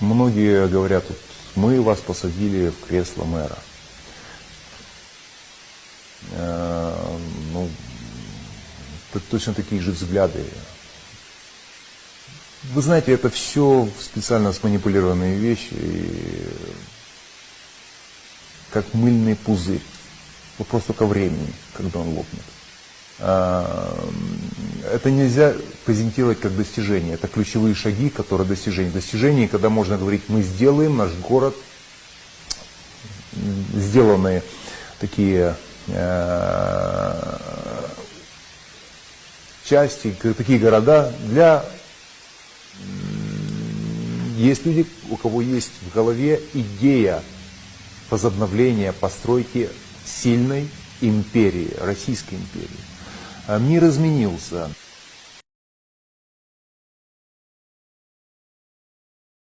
Многие говорят, мы вас посадили в кресло мэра. Э, ну, точно такие же взгляды. Вы знаете, это все специально сманипулированные вещи, и как мыльный пузырь. Вопрос только времени, когда он лопнет. Это нельзя презентировать как достижение. Это ключевые шаги, которые достижения. Достижения, когда можно говорить, мы сделаем наш город, сделанные такие э, части, такие города для... Есть люди, у кого есть в голове идея возобновления постройки сильной империи, Российской империи. А мир изменился.